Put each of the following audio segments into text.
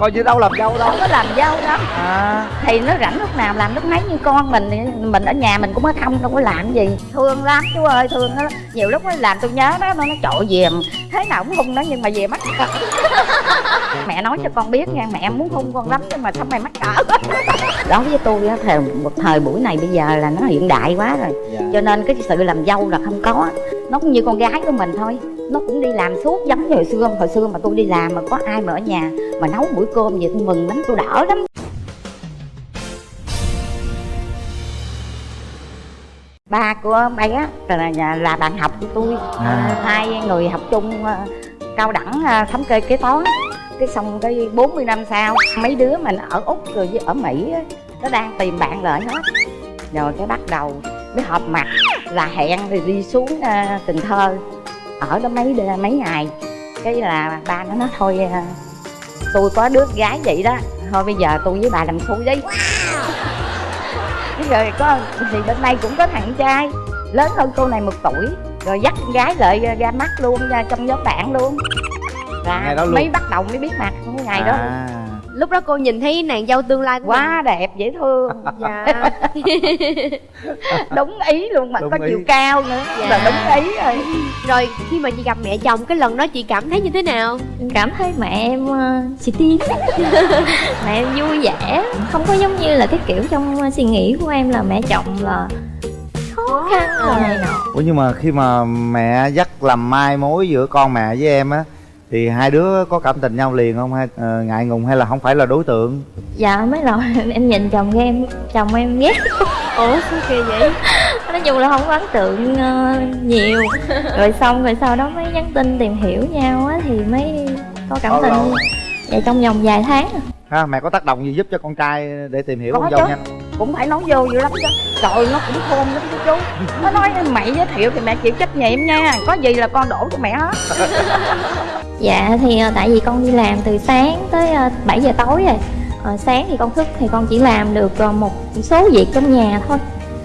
coi như đâu làm dâu đâu. Không có làm dâu đó à. Thì nó rảnh lúc nào làm lúc nấy như con mình thì mình ở nhà mình cũng có không đâu có làm gì. Thương lắm chú ơi thương nó nhiều lúc nó làm tôi nhớ đó nó nó trội về. Thế nào cũng hung nó nhưng mà về mắc cỡ mẹ nói cho con biết nha mẹ muốn hung con lắm nhưng mà sao mày mắc cỡ? Đối với tôi á thời một thời buổi này bây giờ là nó hiện đại quá rồi. Dạ. Cho nên cái sự làm dâu là không có. Nó cũng như con gái của mình thôi nó cũng đi làm suốt giống như hồi xưa. Hồi xưa mà tôi đi làm mà có ai mà ở nhà mà nấu bữa cơm vậy tôi mừng lắm tôi đỡ lắm. Ba của bé là, là, là bạn học của tôi. À. hai người học chung ờ, cao đẳng ờ, thống kê kế toán. Cái xong cái 40 năm sau mấy đứa mình ở úc rồi với ở mỹ á, nó đang tìm bạn lại hết. Rồi cái bắt đầu mới họp mặt là hẹn thì đi xuống ờ, cần thơ ở đó mấy mấy ngày. Cái là ba nó nói thôi ờ, tôi có đứa gái vậy đó. Thôi bây giờ tôi với bà làm xui đi. Thế rồi có thì bên đây cũng có thằng trai lớn hơn cô này một tuổi rồi dắt con gái lại ra mắt luôn ra trong nhóm bạn luôn. Là đó luôn. mới bắt đầu mới biết mặt ngày đó. À. lúc đó cô nhìn thấy nàng dâu tương lai của quá đẹp dễ thương. Dạ. Đúng ý luôn mà Đúng có ý. chiều cao nữa. Dạ. là đúng ý rồi. Rồi khi mà chị gặp mẹ chồng cái lần đó chị cảm thấy như thế nào? Cảm thấy mẹ em uh, xì tin mẹ em vui vẻ. Không có giống như là cái kiểu trong uh, suy nghĩ của em là mẹ chồng là khó khăn rồi này nọ. Ủa nhưng mà khi mà mẹ dắt làm mai mối giữa con mẹ với em á thì hai đứa có cảm tình nhau liền không? Hay ờ, ngại ngùng hay là không phải là đối tượng? Dạ mấy lần em nhìn chồng em chồng em ghét. Ủa sao kỳ vậy? Nói chung là không có ấn tượng uh, nhiều. Rồi xong rồi sau đó mới nhắn tin tìm hiểu nhau á thì mới có cảm Bao tình. lâu? vậy trong vòng vài tháng. À. ha mẹ có tác động gì giúp cho con trai để tìm hiểu Có con dâu nhanh cũng phải nói vô dữ lắm chứ. Trời nó cũng khôn lắm chứ chú. Nó nói mẹ giới thiệu thì mẹ chịu trách nhiệm nha. Có gì là con đổ cho mẹ hết Dạ thì ờ, tại vì con đi làm từ sáng tới ờ, 7 giờ tối rồi. Ờ, Sáng thì con thức thì con chỉ làm được ờ, một số việc trong nhà thôi.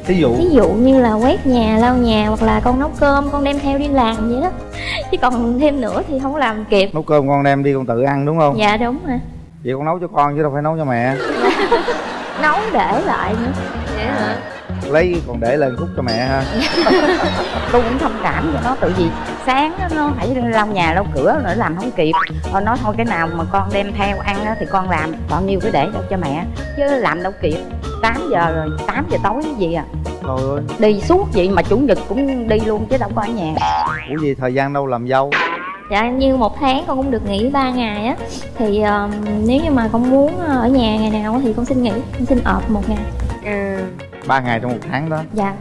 Thí dụ? Ví dụ như là quét nhà, lau nhà hoặc là con nấu cơm con đem theo đi làm vậy đó. Chứ còn thêm nữa thì không làm kịp. Nấu cơm con đem đi con tự ăn đúng không? Dạ đúng rồi. Vậy con nấu cho con chứ đâu phải nấu cho mẹ. Nấu để lại nữa. Vậy hả? Lấy còn để lên khúc cho mẹ ha. Tôi cũng thông cảm cho nó tự vì sáng á, nó phải lau nhà lau cửa nữa làm không kịp. Thôi nói thôi cái nào mà con đem theo ăn á, thì con làm. Bao nhiêu cái để đâu cho mẹ chứ làm đâu kịp. 8 giờ rồi 8 giờ tối cái gì à? Trời ơi. Đi suốt vậy mà chủ nhật cũng đi luôn chứ đâu có ở nhà. Ủa gì thời gian đâu làm dâu? Dạ như một tháng con cũng được nghỉ 3 ngày á. Thì ờ, nếu như mà con muốn ở nhà ngày nào thì con xin nghỉ Con xin ọp một ngày. À ba ngày trong một tháng đó. Dạ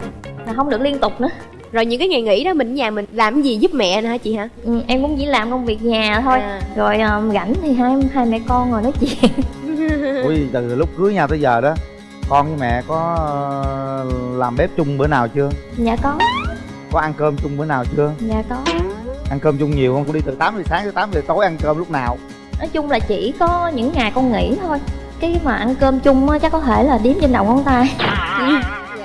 Mà không được liên tục nữa rồi những cái ngày nghỉ đó mình ở nhà mình làm cái gì giúp mẹ nè hả chị hả? Ừ, Em cũng chỉ làm công việc nhà thôi. À. rồi um, rảnh thì hai hai mẹ con ngồi nói chuyện. Gì từ lúc cưới nhau tới giờ đó con với mẹ có ờ, làm bếp chung bữa nào chưa? Dạ có. Có ăn cơm chung bữa nào chưa? Dạ có. Ăn cơm chung nhiều không? Con đi từ 8 giờ sáng tới 8 giờ tối ăn cơm lúc nào? Nói chung là chỉ có những ngày con nghỉ thôi. Cái mà ăn cơm chung á chắc có thể là đếm trên đầu ngón tay.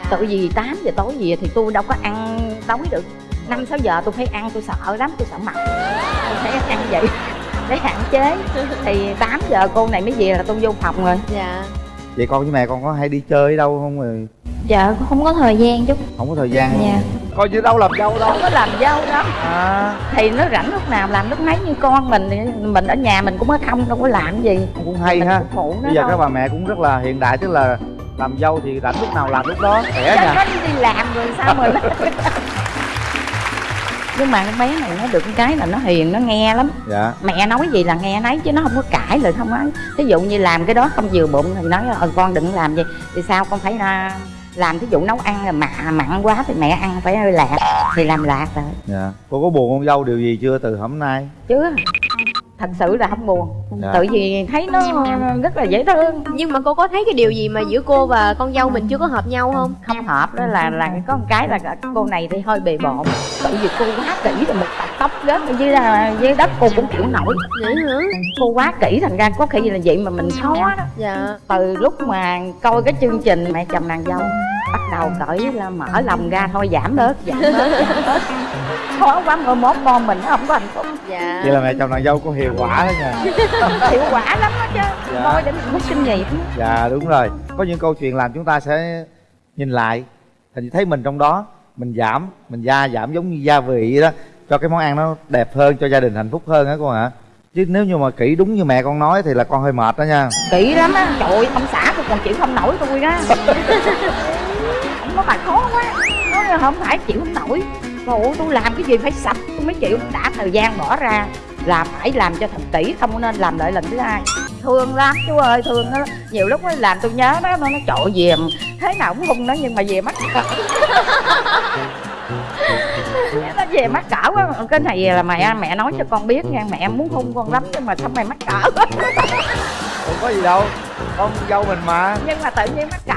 Tự vì 8 giờ tối gì thì tôi đâu có ăn tối được. Năm sáu giờ tôi phải ăn tôi sợ lắm tôi sợ mập. Tôi phải ăn vậy để hạn chế. Thì 8 giờ cô này mới về là tôi vô phòng rồi. Dạ. Vậy con với mẹ con có hay đi chơi ở đâu không rồi? Dạ cũng không có thời gian chút. Không có thời gian dạ. Coi như đâu làm dâu đâu. Không có làm dâu đó à. Thì nó rảnh lúc nào làm lúc nấy như con mình mình ở nhà mình cũng có không đâu có làm gì. Cũng hay mình ha. phục vụ nó bây giờ thôi. các bà mẹ cũng rất là hiện đại tức là làm dâu thì rảnh lúc nào làm lúc đó khỏe Chứ nha. nó đi làm rồi sao mà nó nhưng mà con bé này nó được cái là nó hiền nó nghe lắm. Dạ. Mẹ nói gì là nghe nấy chứ nó không có cãi lời không nói. Thí dụ như làm cái đó không vừa bụng thì nói ờ con đừng làm gì thì sao? Con phải là làm thí dụ nấu ăn là mặn mặn quá thì mẹ ăn phải hơi lạc thì làm lạc rồi. Dạ. Cô có buồn con dâu điều gì chưa từ hôm nay? Chứ thật sự là không buồn. Dạ. tự vì thấy nó rất là dễ thương. Nhưng mà cô có thấy cái điều gì mà giữa cô và con dâu mình chưa có hợp nhau không? Không hợp đó là là có một cái là cô này thì hơi bề bộn. Tự vì cô quá kỹ rồi một tập tóc rớt ở dưới dưới đất cô cũng chịu nổi. Vậy hả cô quá kỹ thành ra có khi là vậy mà mình khó đó. Dạ. Từ lúc mà coi cái chương trình mẹ chồng nàng dâu bắt đầu cởi là mở lòng ra thôi giảm bớt giảm bớt giảm bớt khó quá mơ mốt con mình nó không có hạnh phúc. Dạ. Vậy là mẹ chồng nàng dâu có hiệu quả đó nha. Hiệu quả lắm đó chứ. Dạ. thôi để mình rút kinh nghiệm. Dạ đúng rồi. Có những câu chuyện làm chúng ta sẽ nhìn lại. Thì thấy mình trong đó mình giảm mình gia giảm giống như gia vị đó cho cái món ăn nó đẹp hơn cho gia đình hạnh phúc hơn á con ạ. Chứ nếu như mà kỹ đúng như mẹ con nói thì là con hơi mệt đó nha. Kỹ lắm á. Trời ơi, ông xã tôi còn chịu không nổi tôi đó. Ông nói bà khó quá. Nói là không phải chịu không nổi ơi, tôi làm cái gì phải sạch? Tôi mới chịu. Đã thời gian bỏ ra là phải làm cho thật kỹ không nên làm lại lần thứ hai. Thương lắm chú ơi thương nó nhiều lúc nó làm tôi nhớ đó nó nó trội về thế nào cũng hung nó nhưng mà về mắt cỡ. Nó về mắt cỡ quá. Cái này là mẹ mẹ nói cho con biết nha. Mẹ muốn hung con lắm nhưng mà sao mày mắc cỡ? Không có gì đâu. Con dâu mình mà. Nhưng mà tự nhiên mắc cỡ.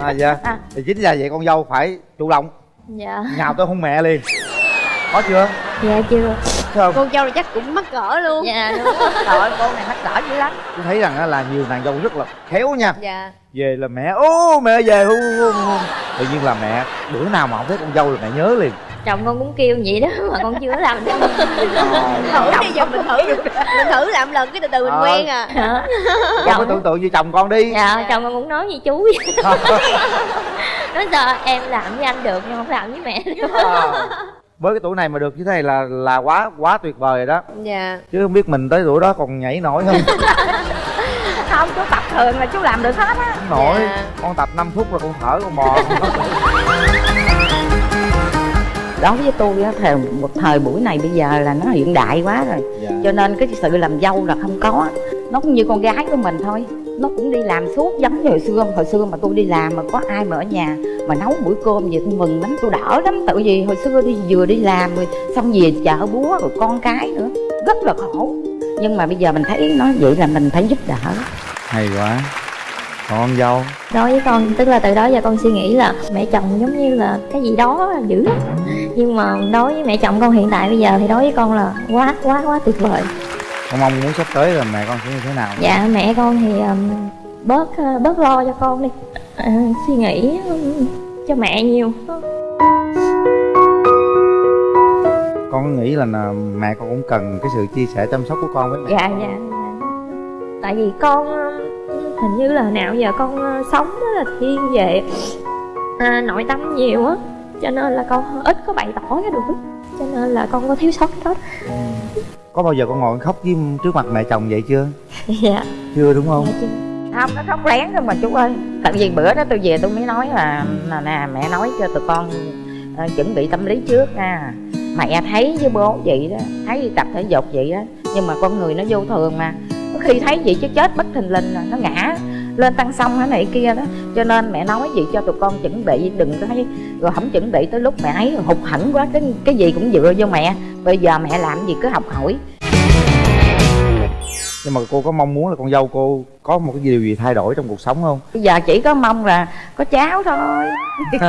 Á à dạ. À. thì chính là vậy con dâu phải chủ động dạ. Nhào tới hôn mẹ liền. Có chưa? Dạ chưa không? Con dâu là chắc cũng mắc cỡ luôn. Dạ đúng rồi. trời ơi cô này mắc cỡ dữ lắm. Tôi thấy rằng là nhiều nàng dâu rất là khéo nha. Dạ. Về là mẹ ô mẹ về hôn hôn hôn tự nhiên là mẹ bữa nào mà không thấy con dâu là mẹ nhớ liền. Chồng con cũng kêu vậy đó mà con chưa làm được thử đi giờ mình thử mình thử làm lần cái từ từ mình Ờ. quen à. Hả? con có tưởng tượng như chồng con đi. Dạ chồng con cũng nói như chú vậy. Nói giờ em làm với anh được nhưng không làm với mẹ được. Ờ. với cái tuổi này mà được như thế này là là quá quá tuyệt vời rồi đó. Dạ. Chứ không biết mình tới tuổi đó còn nhảy nổi không? Không chú tập thường là chú làm được hết á. Không nổi. Dạ. con tập 5 phút là con thở con bò. Đối với tôi á thời một thời buổi này bây giờ là nó hiện đại quá rồi. Dạ. cho nên cái sự làm dâu là không có. Nó cũng như con gái của mình thôi nó cũng đi làm suốt giống như hồi xưa. Hồi xưa mà tôi đi làm mà có ai mà ở nhà mà nấu buổi cơm gì tôi mừng lắm tôi đỡ lắm. Tự vì hồi xưa đi vừa đi làm rồi xong về chợ búa rồi con cái nữa. Rất là khổ. Nhưng mà bây giờ mình thấy nó vậy là mình phải giúp đỡ. Hay quá. Còn con dâu? Đối với con tức là từ đó giờ con suy nghĩ là mẹ chồng giống như là cái gì đó là dữ. Lắm nhưng mà đối với mẹ chồng con hiện tại bây giờ thì đối với con là quá quá quá tuyệt vời con mong muốn sắp tới là mẹ con sẽ như thế nào? Dạ mẹ con thì um, bớt uh, bớt lo cho con đi. Ờ, suy nghĩ um, cho mẹ nhiều. Con nghĩ là là mẹ con cũng cần cái sự chia sẻ chăm sóc của con với mẹ. Dạ dạ. Tại vì con hình như là nào giờ con uh, sống rất là thiên về à, nội tâm nhiều á cho nên là con ít có bày tỏ cái được cho nên là con có thiếu sót cái đó có bao giờ con ngồi khóc với trước mặt mẹ chồng vậy chưa? Dạ. Chưa đúng không? Dạ chứ. không nó khóc lén thôi mà chú ơi. Tại vì bữa đó tôi về tôi mới nói là là nè mẹ nói cho tụi con ờ, chuẩn bị tâm lý trước nha. Mẹ thấy với bố vậy đó thấy đi tập thể dục vậy đó nhưng mà con người nó vô thường mà. Có khi thấy vậy chứ chết bất thình lình là nó ngã lên tăng xong cái này kia đó. Cho nên mẹ nói gì cho tụi con chuẩn bị đừng có thấy rồi không chuẩn bị tới lúc mẹ ấy hụt hẫng quá cái cái gì cũng dựa vô mẹ. Bây giờ mẹ làm gì cứ học hỏi. Nhưng mà cô có mong muốn là con dâu cô có một cái điều gì thay đổi trong cuộc sống không? Bây giờ chỉ có mong là có cháu thôi.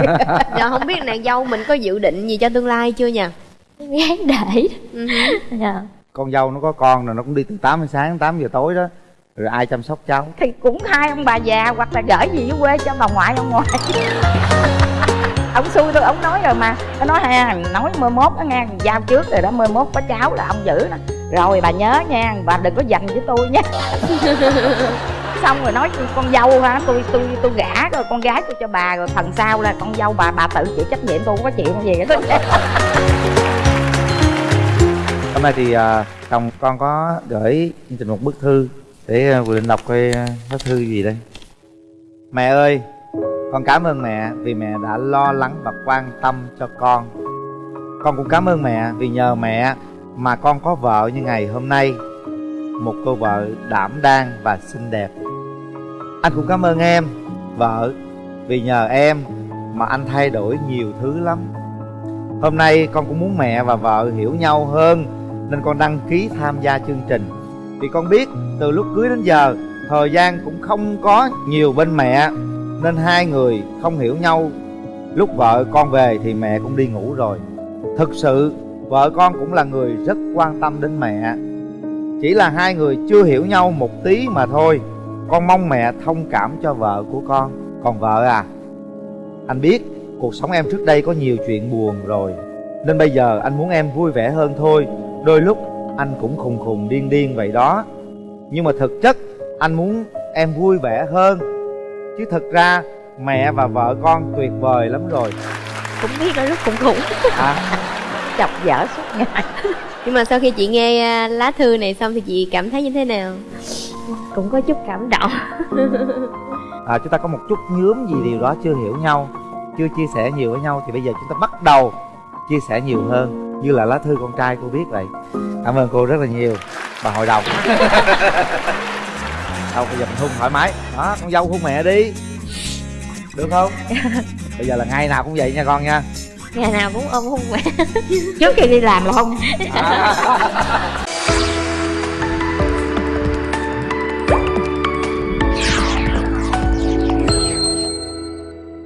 Dạ không biết nàng dâu mình có dự định gì cho tương lai chưa nha gán để. Ừ dạ. Con dâu nó có con rồi nó cũng đi từ 8 giờ sáng đến 8 giờ tối đó rồi ai chăm sóc cháu? Thì cũng hai ông bà già hoặc là gửi gì dưới quê cho bà ngoại ông ngoại. Ông xui tôi ông nói rồi mà. Nó nói ha nói mười mốt đó nghe giao trước rồi đó mười mốt có cháu là ông giữ nè. Rồi bà nhớ nha bà đừng có dành với tôi nha. Xong rồi nói con dâu ha tôi tôi tôi gả rồi con gái tôi cho bà rồi phần sau là con dâu bà bà tự chịu trách nhiệm tôi không có chuyện gì hết. Hôm nay thì à, chồng con có gửi chương trình một bức thư để à, vừa định đọc coi ờ, lá thư gì đây. Mẹ ơi con cảm ơn mẹ vì mẹ đã lo lắng và quan tâm cho con. Con cũng cảm ơn mẹ vì nhờ mẹ mà con có vợ như ngày hôm nay. Một cô vợ đảm đang và xinh đẹp. Anh cũng cảm ơn em vợ vì nhờ em mà anh thay đổi nhiều thứ lắm. Hôm nay con cũng muốn mẹ và vợ hiểu nhau hơn nên con đăng ký tham gia chương trình vì con biết, từ lúc cưới đến giờ, thời gian cũng không có nhiều bên mẹ, nên hai người không hiểu nhau. Lúc vợ con về thì mẹ cũng đi ngủ rồi. Thực sự, vợ con cũng là người rất quan tâm đến mẹ. Chỉ là hai người chưa hiểu nhau một tí mà thôi. Con mong mẹ thông cảm cho vợ của con. Còn vợ à anh biết, cuộc sống em trước đây có nhiều chuyện buồn rồi. Nên bây giờ anh muốn em vui vẻ hơn thôi. Đôi lúc anh cũng khùng khùng điên điên vậy đó. Nhưng mà thực chất anh muốn em vui vẻ hơn. Chứ thực ra mẹ và vợ con tuyệt vời lắm rồi. Cũng biết đôi lúc cũng khủng à, chọc dở suốt ngày. Nhưng mà sau khi chị nghe à, lá thư này xong thì chị cảm thấy như thế nào? Cũng có chút cảm động. À, Chúng ta có một chút nhướm gì điều đó chưa hiểu nhau Chưa chia sẻ nhiều với nhau. Thì bây giờ chúng ta bắt đầu chia sẻ nhiều hơn Như là lá thư con trai cô biết vậy Cảm ơn cô rất là nhiều. Bà hội đồng. Đâu bây giờ mình hôn thoải mái. Đó con dâu hôn mẹ đi. Được không? Bây giờ là ngày nào cũng vậy nha con nha. Ngày nào cũng ôm hôn mẹ. Trước khi đi làm là không à.